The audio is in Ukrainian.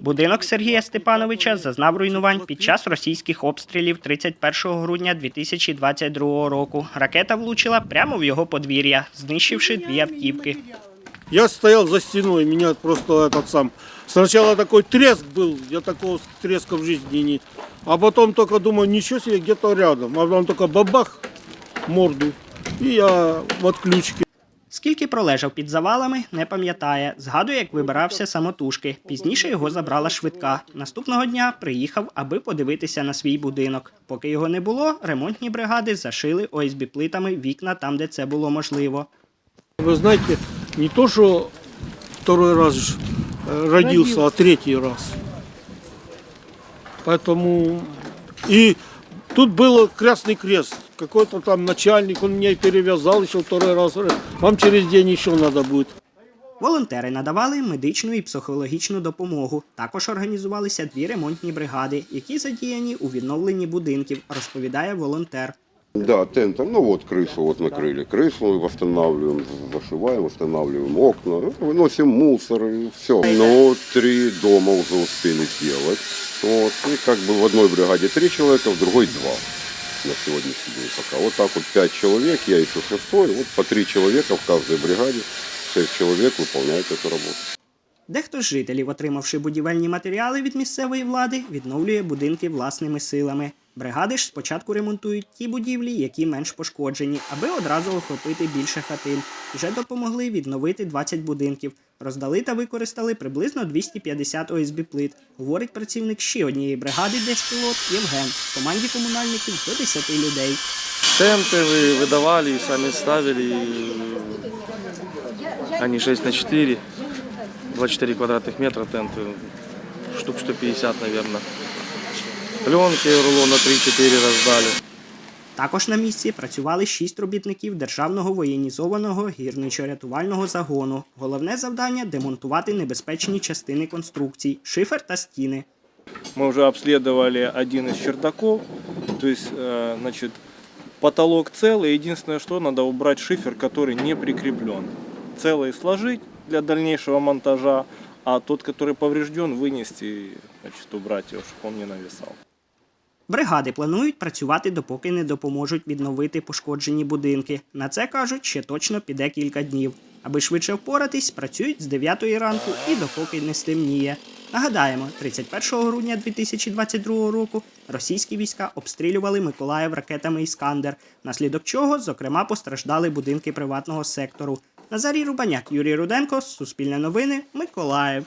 Будинок Сергія Степановича зазнав руйнувань під час російських обстрілів 31 грудня 2022 року. Ракета влучила прямо в його подвір'я, знищивши дві автівки. Я стоял за стеной, меня просто этот сам... Сначала такой треск был, я такого треска в жизни не... А потом только думаю, ничего себе, где-то рядом. А потом только бабах, морду. И я в отключке. Скільки пролежав під завалами, не пам'ятає. Згадує, як вибирався самотужки. Пізніше його забрала швидка. Наступного дня приїхав, аби подивитися на свій будинок. Поки його не було, ремонтні бригади зашили ОСБ плитами вікна там, де це було можливо. Вы знаете, не то, что второй раз ж, э, родился, а третий раз. Поэтому... И тут был Красный Крест. Какой-то там начальник, он меня и перевязал еще второй раз. Говорит, Вам через день еще надо будет. Волонтери надавали медичну і психологічну допомогу. Також організувалися дві ремонтні бригади, які задіяні у відновленні будинків, розповідає волонтер. Да, тентом. Ну вот крышу вот накрыли. Крышу восстанавливаем, зашиваем, восстанавливаем окна, выносим мусор и все. Но три дома уже успели сделать. Вот. И как бы в одной бригаде три человека, в другой два на сегодняшний день пока. Вот так вот пять человек, я еще шестой, вот по три человека в каждой бригаде. Шесть человек выполняют эту работу. Дехто з жителів, отримавши будівельні матеріали від місцевої влади, відновлює будинки власними силами. Бригади ж спочатку ремонтують ті будівлі, які менш пошкоджені, аби одразу охопити більше хатин. Вже допомогли відновити 20 будинків. Роздали та використали приблизно 250 ОСБ плит, говорить працівник ще однієї бригади Держпілот Євген. В команді комунальників до 10 людей. Тенты вы выдавали и сами ставили. и Они 6 на 4, 24 квадратных метра тенты, штук 150, наверное. Пленки рулона 3-4 раздали. Також на місці працювали шість робітників державного воєнізованого гірничо-рятувального загону. Головне завдання демонтувати небезпечні частини конструкцій, шифер та стіни. Мы уже обследовали один из чердаков, то есть, э, значит, потолок целый. Единственное, что надо убрать шифер, который не прикреплен. Целый сложить для дальнейшего монтажа, а тот, который поврежден, вынести, и, значит, убрать его, чтобы он не нависал. Бригади планують працювати, допоки не допоможуть відновити пошкоджені будинки. На це кажуть, ще точно піде кілька днів. Аби швидше впоратись, працюють з 9 ранку і допоки не стемніє. Нагадаємо, 31 грудня 2022 року російські війська обстрілювали Миколаїв ракетами Іскандер, наслідок чого, зокрема, постраждали будинки приватного сектору. Назарій Рубаняк, Юрій Руденко, Суспільне новини, Миколаїв.